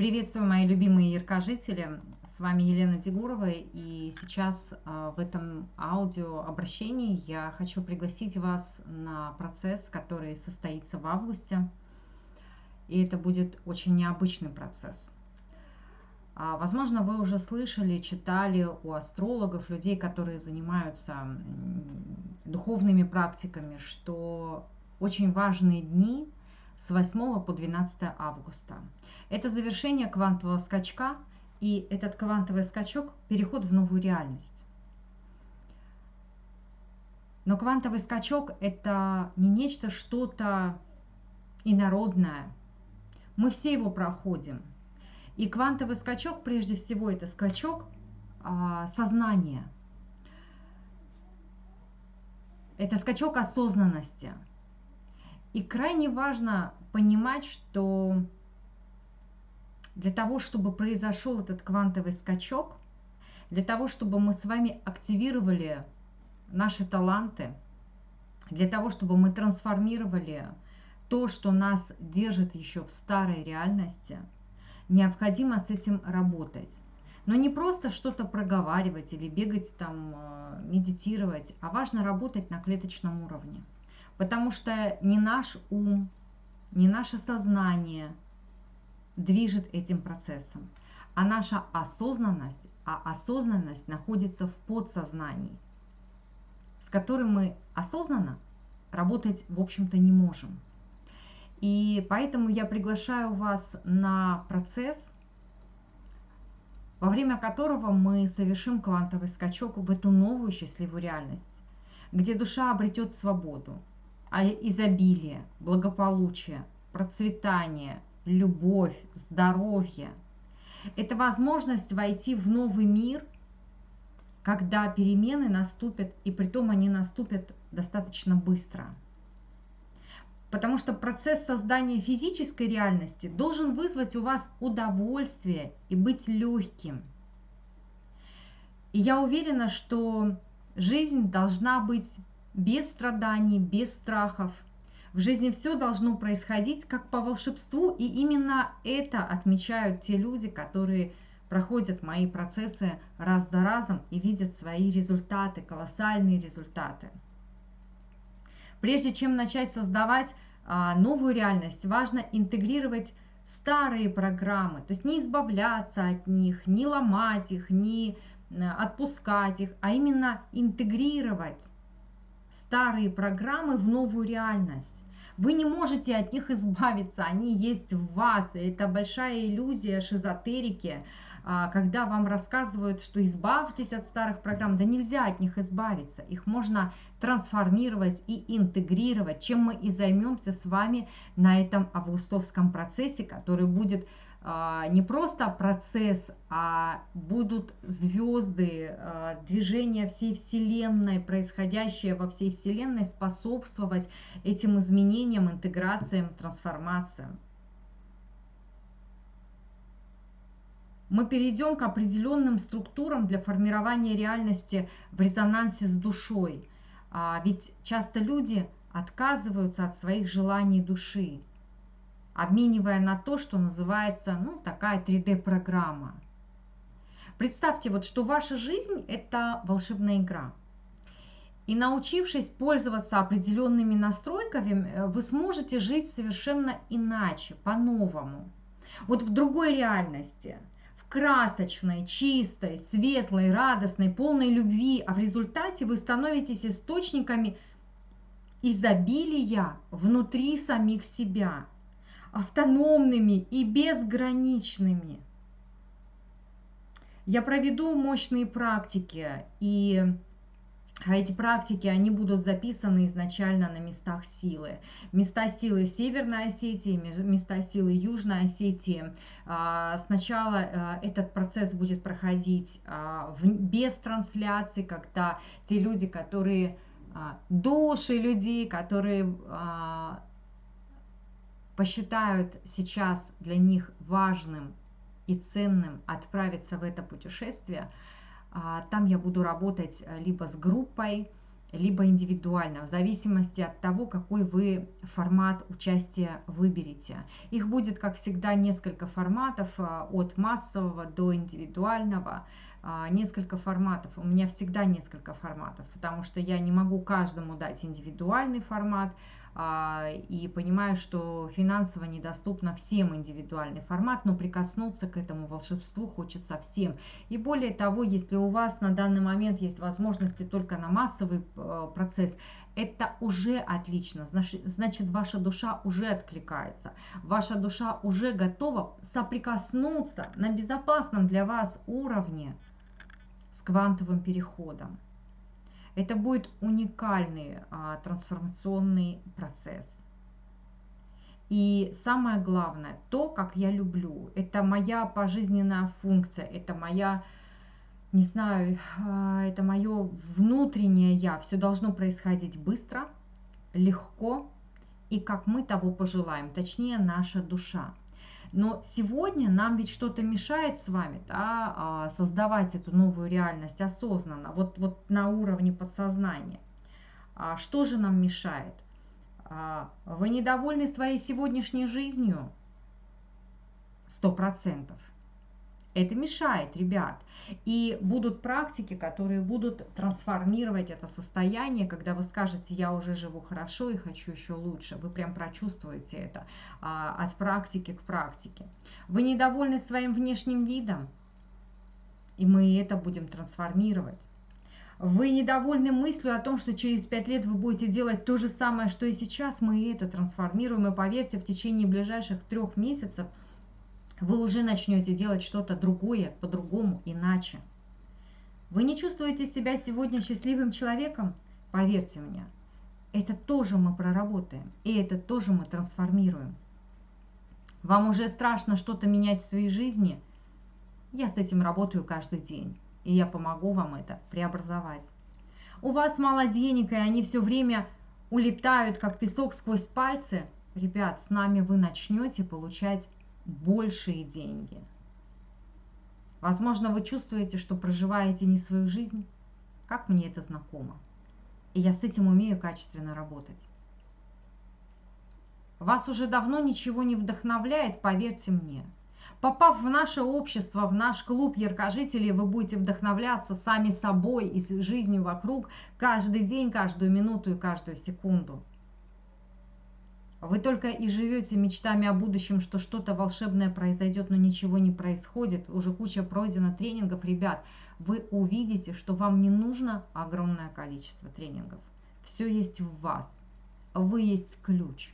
Приветствую, мои любимые яркожители. С вами Елена Дегурова. И сейчас а, в этом аудиообращении я хочу пригласить вас на процесс, который состоится в августе. И это будет очень необычный процесс. А, возможно, вы уже слышали, читали у астрологов, людей, которые занимаются духовными практиками, что очень важные дни с 8 по 12 августа – это завершение квантового скачка, и этот квантовый скачок – переход в новую реальность. Но квантовый скачок – это не нечто что-то инородное. Мы все его проходим. И квантовый скачок, прежде всего, это скачок а, сознания. Это скачок осознанности. И крайне важно понимать, что для того, чтобы произошел этот квантовый скачок, для того, чтобы мы с вами активировали наши таланты, для того, чтобы мы трансформировали то, что нас держит еще в старой реальности, необходимо с этим работать. Но не просто что-то проговаривать или бегать там, э, медитировать, а важно работать на клеточном уровне. Потому что не наш ум, не наше сознание – движет этим процессом. А наша осознанность, а осознанность находится в подсознании, с которым мы осознанно работать, в общем-то, не можем. И поэтому я приглашаю вас на процесс, во время которого мы совершим квантовый скачок в эту новую счастливую реальность, где душа обретет свободу, а изобилие, благополучие, процветание, любовь, здоровье. Это возможность войти в новый мир, когда перемены наступят, и при том они наступят достаточно быстро. Потому что процесс создания физической реальности должен вызвать у вас удовольствие и быть легким. И я уверена, что жизнь должна быть без страданий, без страхов – в жизни все должно происходить как по волшебству, и именно это отмечают те люди, которые проходят мои процессы раз за разом и видят свои результаты, колоссальные результаты. Прежде чем начать создавать а, новую реальность, важно интегрировать старые программы, то есть не избавляться от них, не ломать их, не отпускать их, а именно интегрировать старые программы в новую реальность. Вы не можете от них избавиться, они есть в вас. Это большая иллюзия шизотерики, а, когда вам рассказывают, что избавьтесь от старых программ. Да нельзя от них избавиться. Их можно трансформировать и интегрировать, чем мы и займемся с вами на этом августовском процессе, который будет не просто процесс, а будут звезды, а, движения всей Вселенной, происходящее во всей Вселенной, способствовать этим изменениям, интеграциям, трансформациям. Мы перейдем к определенным структурам для формирования реальности в резонансе с душой. А ведь часто люди отказываются от своих желаний души обменивая на то, что называется, ну, такая 3D-программа. Представьте, вот, что ваша жизнь – это волшебная игра. И научившись пользоваться определенными настройками, э, вы сможете жить совершенно иначе, по-новому. Вот в другой реальности, в красочной, чистой, светлой, радостной, полной любви, а в результате вы становитесь источниками изобилия внутри самих себя – автономными и безграничными. Я проведу мощные практики, и эти практики, они будут записаны изначально на местах силы. Места силы Северной Осетии, места силы Южной Осетии. А, сначала а, этот процесс будет проходить а, без трансляции, когда те люди, которые души людей, которые посчитают сейчас для них важным и ценным отправиться в это путешествие, а, там я буду работать э, либо с группой, либо индивидуально, в зависимости от того, какой вы формат участия выберете. Их будет, как всегда, несколько форматов, а, от массового до индивидуального, а, несколько форматов. У меня всегда несколько форматов, потому что я не могу каждому дать индивидуальный формат, и понимаю, что финансово недоступно всем индивидуальный формат, но прикоснуться к этому волшебству хочется всем. И более того, если у вас на данный момент есть возможности только на массовый э, процесс, это уже отлично, значит ваша душа уже откликается, ваша душа уже готова соприкоснуться на безопасном для вас уровне с квантовым переходом. Это будет уникальный а, трансформационный процесс. И самое главное, то, как я люблю, это моя пожизненная функция, это моя, не знаю, а, это мое внутреннее я. Все должно происходить быстро, легко и как мы того пожелаем, точнее наша душа. Но сегодня нам ведь что-то мешает с вами да, а, создавать эту новую реальность осознанно, вот, вот на уровне подсознания. А что же нам мешает? А, вы недовольны своей сегодняшней жизнью? Сто процентов. Это мешает, ребят. И будут практики, которые будут трансформировать это состояние, когда вы скажете, я уже живу хорошо и хочу еще лучше. Вы прям прочувствуете это а, от практики к практике. Вы недовольны своим внешним видом, и мы это будем трансформировать. Вы недовольны мыслью о том, что через пять лет вы будете делать то же самое, что и сейчас, мы это трансформируем. И поверьте, в течение ближайших трех месяцев – вы уже начнете делать что-то другое, по-другому, иначе. Вы не чувствуете себя сегодня счастливым человеком? Поверьте мне, это тоже мы проработаем, и это тоже мы трансформируем. Вам уже страшно что-то менять в своей жизни? Я с этим работаю каждый день, и я помогу вам это преобразовать. У вас мало денег, и они все время улетают, как песок сквозь пальцы. Ребят, с нами вы начнете получать большие деньги. Возможно, вы чувствуете, что проживаете не свою жизнь. Как мне это знакомо. И я с этим умею качественно работать. Вас уже давно ничего не вдохновляет, поверьте мне. Попав в наше общество, в наш клуб яркожителей, вы будете вдохновляться сами собой и жизнью вокруг каждый день, каждую минуту и каждую секунду. Вы только и живете мечтами о будущем, что что-то волшебное произойдет, но ничего не происходит. Уже куча пройдена тренингов, ребят. Вы увидите, что вам не нужно огромное количество тренингов. Все есть в вас. Вы есть ключ.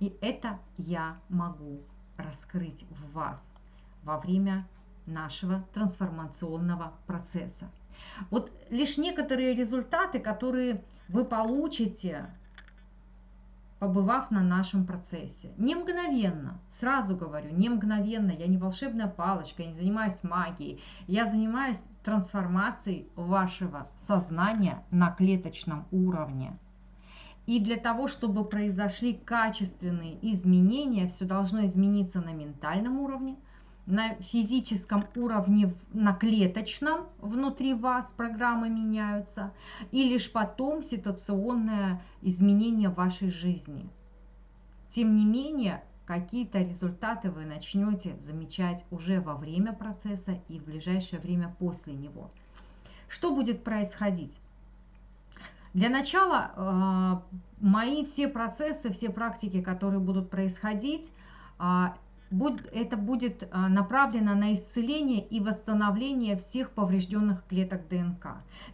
И это я могу раскрыть в вас во время нашего трансформационного процесса. Вот лишь некоторые результаты, которые вы получите побывав на нашем процессе. Не мгновенно, сразу говорю, не мгновенно, я не волшебная палочка, я не занимаюсь магией, я занимаюсь трансформацией вашего сознания на клеточном уровне. И для того, чтобы произошли качественные изменения, все должно измениться на ментальном уровне – на физическом уровне, на клеточном внутри вас программы меняются, и лишь потом ситуационное изменение вашей жизни. Тем не менее, какие-то результаты вы начнете замечать уже во время процесса и в ближайшее время после него. Что будет происходить? Для начала э, мои все процессы, все практики, которые будут происходить, а, это будет а, направлено на исцеление и восстановление всех поврежденных клеток ДНК.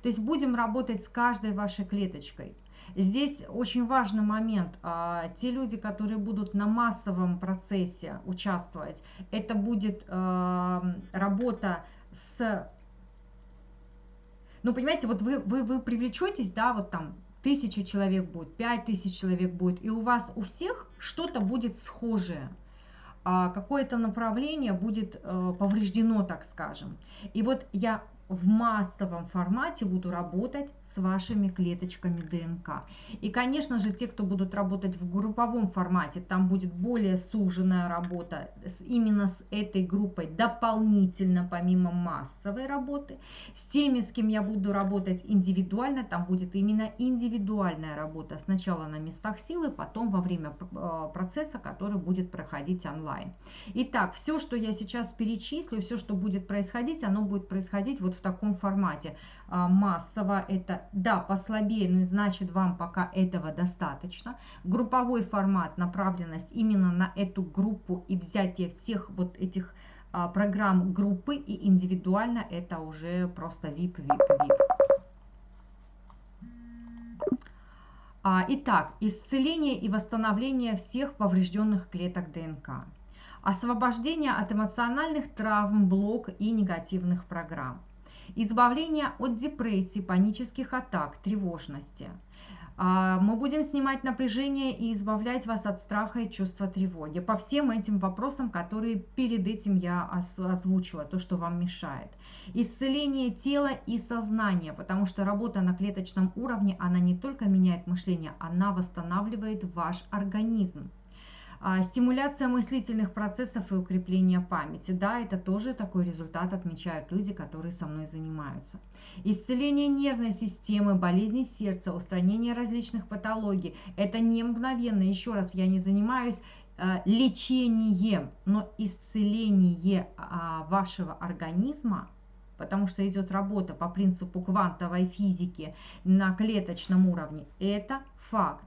То есть будем работать с каждой вашей клеточкой. Здесь очень важный момент. А, те люди, которые будут на массовом процессе участвовать, это будет а, работа с... Ну, понимаете, вот вы, вы, вы привлечетесь, да, вот там тысяча человек будет, пять тысяч человек будет, и у вас у всех что-то будет схожее какое-то направление будет э, повреждено, так скажем. И вот я в массовом формате буду работать с вашими клеточками ДНК. И, конечно же, те, кто будут работать в групповом формате, там будет более суженная работа с, именно с этой группой дополнительно, помимо массовой работы. С теми, с кем я буду работать индивидуально, там будет именно индивидуальная работа. Сначала на местах силы, потом во время э, процесса, который будет проходить онлайн. Итак, все, что я сейчас перечислю, все, что будет происходить, оно будет происходить вот в таком формате. А, массово это, да, послабее, но значит вам пока этого достаточно. Групповой формат, направленность именно на эту группу и взятие всех вот этих а, программ группы и индивидуально это уже просто VIP, VIP, VIP. Итак, исцеление и восстановление всех поврежденных клеток ДНК. Освобождение от эмоциональных травм, блок и негативных программ избавление от депрессии, панических атак, тревожности. А, мы будем снимать напряжение и избавлять вас от страха и чувства тревоги по всем этим вопросам, которые перед этим я озвучила, то, что вам мешает. Исцеление тела и сознания, потому что работа на клеточном уровне, она не только меняет мышление, она восстанавливает ваш организм. А, стимуляция мыслительных процессов и укрепление памяти. Да, это тоже такой результат отмечают люди, которые со мной занимаются. Исцеление нервной системы, болезни сердца, устранение различных патологий. Это не мгновенно. Еще раз, я не занимаюсь э, лечением, но исцеление а, вашего организма потому что идет работа по принципу квантовой физики на клеточном уровне, это факт.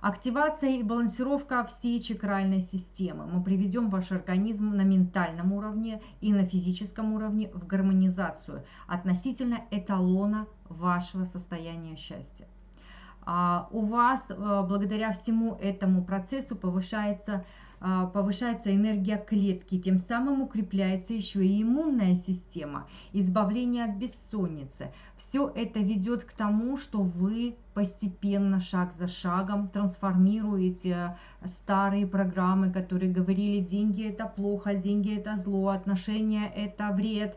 Активация и балансировка всей чакральной системы. Мы приведем ваш организм на ментальном уровне и на физическом уровне в гармонизацию относительно эталона вашего состояния счастья. А у вас э, благодаря всему этому процессу повышается повышается энергия клетки, тем самым укрепляется еще и иммунная система, избавление от бессонницы. Все это ведет к тому, что вы постепенно, шаг за шагом трансформируете старые программы, которые говорили, деньги это плохо, деньги это зло, отношения это вред,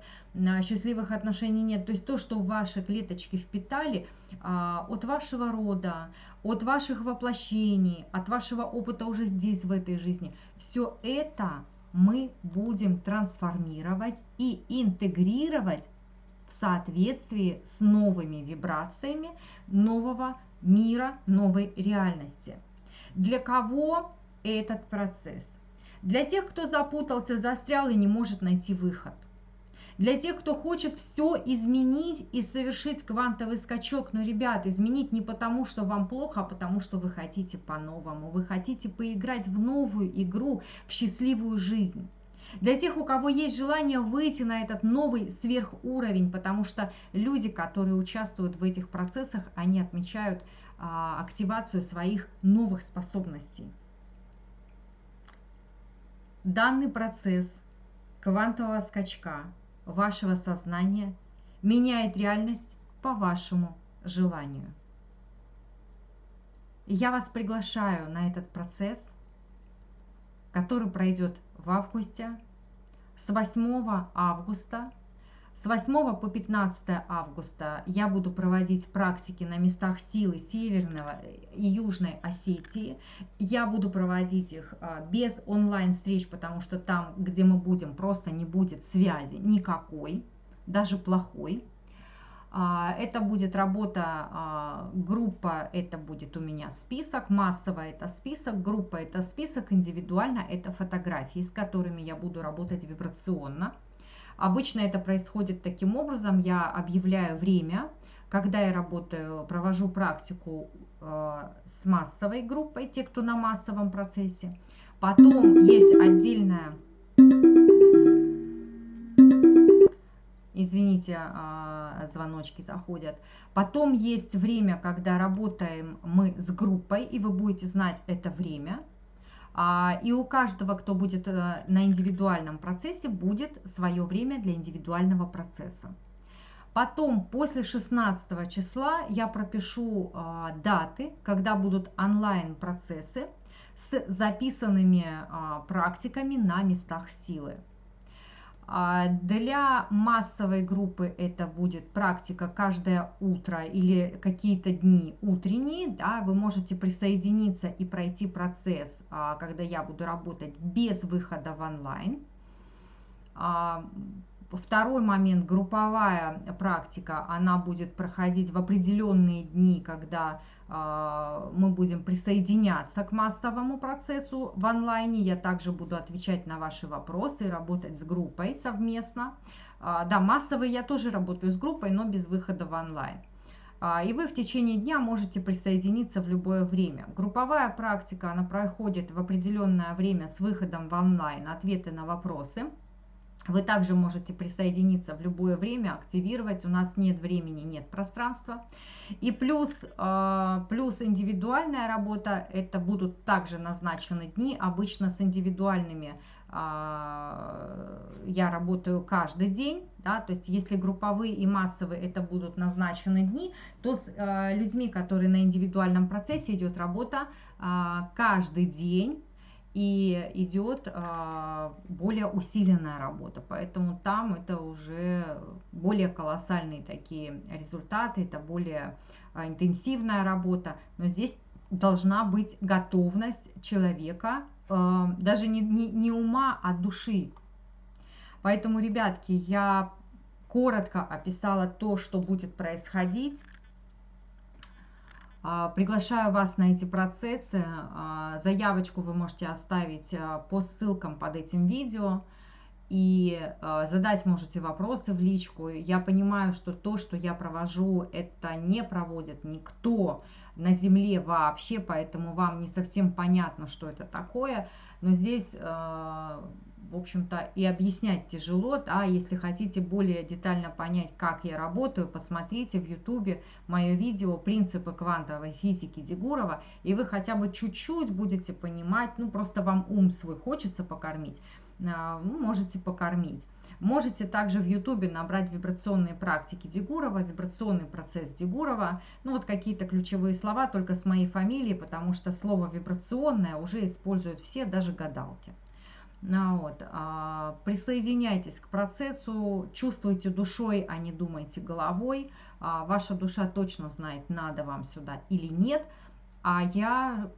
счастливых отношений нет. То есть то, что ваши клеточки впитали а, от вашего рода, от ваших воплощений, от вашего опыта уже здесь, в этой жизни, все это мы будем трансформировать и интегрировать в соответствии с новыми вибрациями нового мира, новой реальности. Для кого этот процесс? Для тех, кто запутался, застрял и не может найти выход – для тех, кто хочет все изменить и совершить квантовый скачок. Но, ребят, изменить не потому, что вам плохо, а потому, что вы хотите по-новому. Вы хотите поиграть в новую игру, в счастливую жизнь. Для тех, у кого есть желание выйти на этот новый сверхуровень, потому что люди, которые участвуют в этих процессах, они отмечают а, активацию своих новых способностей. Данный процесс квантового скачка вашего сознания меняет реальность по вашему желанию. Я вас приглашаю на этот процесс, который пройдет в августе, с 8 августа. С 8 по 15 августа я буду проводить практики на местах силы Северного и Южной Осетии. Я буду проводить их а, без онлайн-встреч, потому что там, где мы будем, просто не будет связи никакой, даже плохой. А, это будет работа, а, группа, это будет у меня список, массово это список, группа это список, индивидуально это фотографии, с которыми я буду работать вибрационно. Обычно это происходит таким образом, я объявляю время, когда я работаю, провожу практику э, с массовой группой, те, кто на массовом процессе. Потом есть отдельная, извините, э, звоночки заходят. Потом есть время, когда работаем мы с группой, и вы будете знать это время. А, и у каждого, кто будет э, на индивидуальном процессе, будет свое время для индивидуального процесса. Потом, после 16 числа, я пропишу а, даты, когда будут онлайн-процессы с записанными а, практиками на местах силы. А для массовой группы это будет практика каждое утро или какие-то дни утренние. Да, вы можете присоединиться и пройти процесс, а, когда я буду работать без выхода в онлайн. А, второй момент, групповая практика, она будет проходить в определенные дни, когда мы будем присоединяться к массовому процессу в онлайне. Я также буду отвечать на ваши вопросы, работать с группой совместно. А, да, массовый я тоже работаю с группой, но без выхода в онлайн. А, и вы в течение дня можете присоединиться в любое время. Групповая практика, она проходит в определенное время с выходом в онлайн, ответы на вопросы. Вы также можете присоединиться в любое время, активировать. У нас нет времени, нет пространства. И плюс, а, плюс индивидуальная работа, это будут также назначены дни. Обычно с индивидуальными а, я работаю каждый день. Да, то есть если групповые и массовые это будут назначены дни, то с а, людьми, которые на индивидуальном процессе идет работа каждый день и идет а, более усиленная работа. Поэтому там это уже более колоссальные такие результаты, это более а, интенсивная работа. Но здесь должна быть готовность человека, а, даже не, не, не ума, а души. Поэтому, ребятки, я коротко описала то, что будет происходить. А, приглашаю вас на эти процессы. А, заявочку вы можете оставить а, по ссылкам под этим видео. И задать можете вопросы в личку. Я понимаю, что то, что я провожу, это не проводит никто на Земле вообще, поэтому вам не совсем понятно, что это такое. Но здесь в общем-то, и объяснять тяжело. Да? Если хотите более детально понять, как я работаю, посмотрите в Ютубе мое видео «Принципы квантовой физики Дегурова», и вы хотя бы чуть-чуть будете понимать, ну, просто вам ум свой хочется покормить, а, ну, можете покормить. Можете также в Ютубе набрать вибрационные практики Дегурова, вибрационный процесс Дегурова, ну вот какие-то ключевые слова только с моей фамилией, потому что слово вибрационное уже используют все, даже гадалки. Ну вот. А, присоединяйтесь к процессу, чувствуйте душой, а не думайте головой. А, ваша душа точно знает, надо вам сюда или нет. А я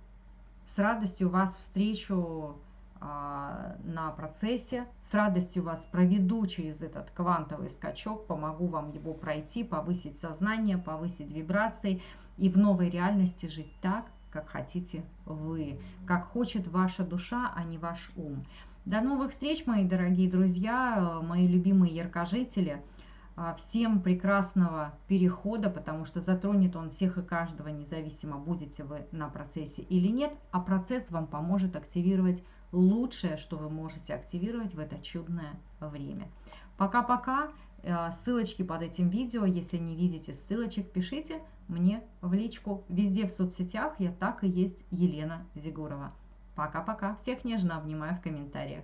с радостью вас встречу а, на процессе, с радостью вас проведу через этот квантовый скачок, помогу вам его пройти, повысить сознание, повысить вибрации и в новой реальности жить так, как хотите вы, как хочет ваша душа, а не ваш ум. До новых встреч, мои дорогие друзья, мои любимые яркожители. А, всем прекрасного перехода, потому что затронет он всех и каждого, независимо, будете вы на процессе или нет. А процесс вам поможет активировать лучшее, что вы можете активировать в это чудное время. Пока-пока. А, ссылочки под этим видео. Если не видите ссылочек, пишите мне в личку. Везде в соцсетях я так и есть Елена Зигурова. Пока-пока. Всех нежно обнимаю в комментариях.